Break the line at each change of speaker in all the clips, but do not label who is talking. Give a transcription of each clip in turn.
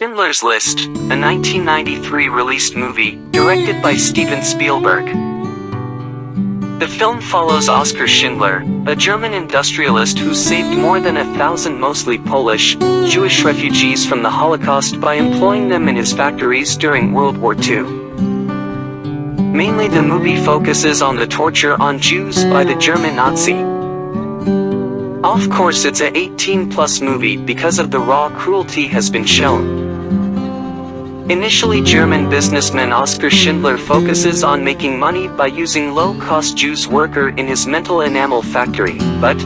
Schindler's List, a 1993 released movie, directed by Steven Spielberg. The film follows Oskar Schindler, a German industrialist who saved more than a thousand mostly Polish, Jewish refugees from the Holocaust by employing them in his factories during World War II. Mainly the movie focuses on the torture on Jews by the German Nazi. Of course it's a 18 plus movie because of the raw cruelty has been shown. Initially German businessman Oskar Schindler focuses on making money by using low-cost Jews worker in his mental enamel factory, but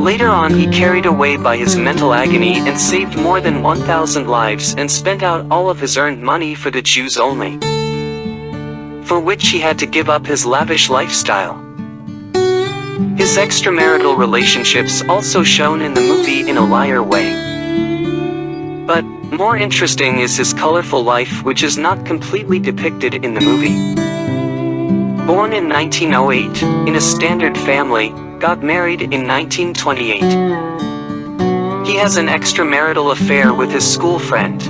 later on he carried away by his mental agony and saved more than 1,000 lives and spent out all of his earned money for the Jews only, for which he had to give up his lavish lifestyle. His extramarital relationships also shown in the movie in a liar way. But, more interesting is his colorful life which is not completely depicted in the movie. Born in 1908, in a standard family, got married in 1928. He has an extramarital affair with his school friend.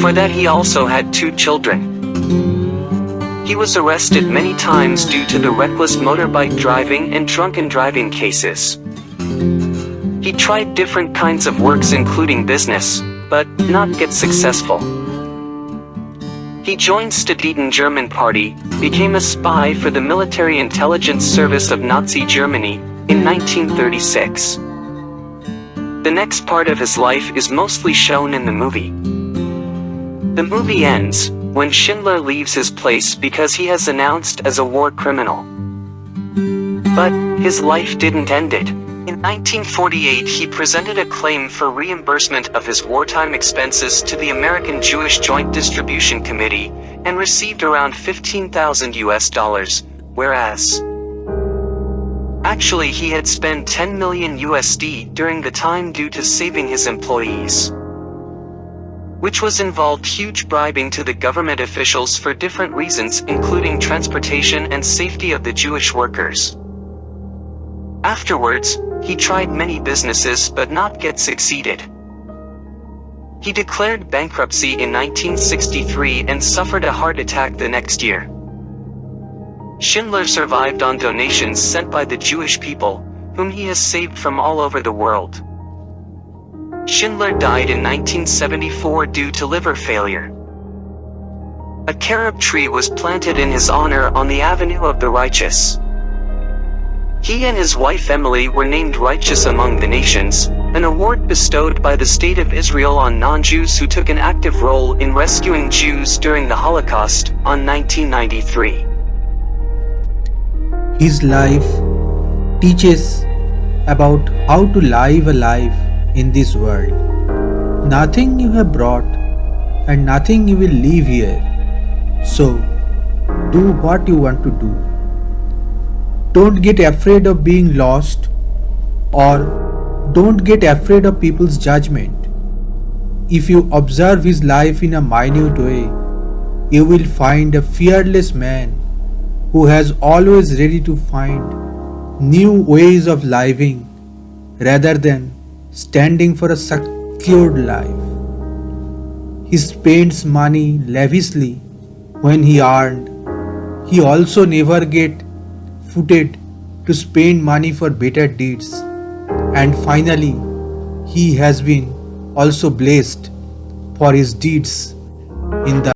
For that he also had two children. He was arrested many times due to the reckless motorbike driving and drunken driving cases. He tried different kinds of works including business, but not get successful. He joined Sudeten German Party, became a spy for the military intelligence service of Nazi Germany, in 1936. The next part of his life is mostly shown in the movie. The movie ends, when Schindler leaves his place because he has announced as a war criminal. But, his life didn't end it. In 1948 he presented a claim for reimbursement of his wartime expenses to the American Jewish Joint Distribution Committee, and received around 15,000 US dollars, whereas actually he had spent 10 million USD during the time due to saving his employees which was involved huge bribing to the government officials for different reasons including transportation and safety of the Jewish workers. Afterwards, he tried many businesses but not get succeeded. He declared bankruptcy in 1963 and suffered a heart attack the next year. Schindler survived on donations sent by the Jewish people, whom he has saved from all over the world. Schindler died in 1974 due to liver failure. A carob tree was planted in his honor on the Avenue of the Righteous. He and his wife Emilie were named Righteous Among the Nations, an award bestowed by the State of Israel on non-Jews who took an active role in rescuing Jews during the Holocaust, on 1993.
His life teaches about how to live a life in this world. Nothing you have brought and nothing you will leave here. So, do what you want to do. Don't get afraid of being lost or don't get afraid of people's judgment. If you observe his life in a minute way, you will find a fearless man who has always ready to find new ways of living rather than standing for a secured life. He spends money lavishly when he earned. He also never get footed to spend money for better deeds. And finally, he has been also blessed for his deeds in the